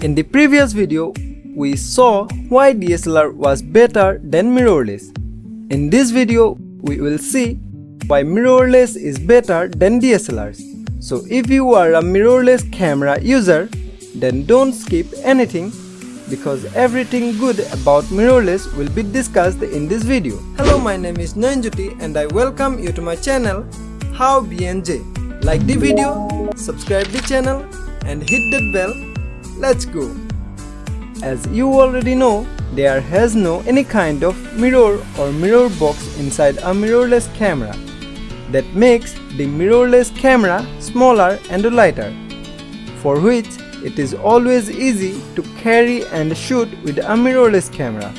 In the previous video, we saw why DSLR was better than mirrorless. In this video, we will see why mirrorless is better than DSLRs. So if you are a mirrorless camera user, then don't skip anything because everything good about mirrorless will be discussed in this video. Hello, my name is Nanjuti and I welcome you to my channel How BNJ. Like the video, subscribe the channel and hit that bell. Let's go. As you already know, there has no any kind of mirror or mirror box inside a mirrorless camera. That makes the mirrorless camera smaller and lighter, for which it is always easy to carry and shoot with a mirrorless camera.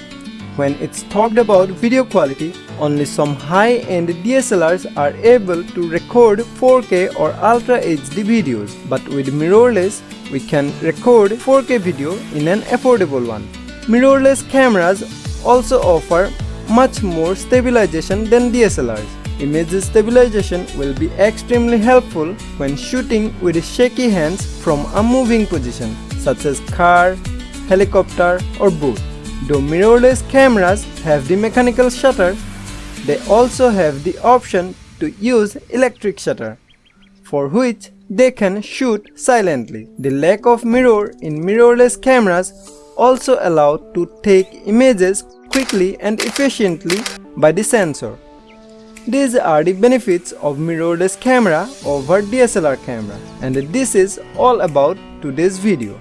When it's talked about video quality, only some high-end DSLRs are able to record 4K or Ultra HD videos, but with mirrorless, we can record 4K video in an affordable one. Mirrorless cameras also offer much more stabilization than DSLRs. Image stabilization will be extremely helpful when shooting with shaky hands from a moving position such as car, helicopter or boat. Though mirrorless cameras have the mechanical shutter, they also have the option to use electric shutter, for which they can shoot silently. The lack of mirror in mirrorless cameras also allow to take images quickly and efficiently by the sensor. These are the benefits of mirrorless camera over DSLR camera and this is all about today's video.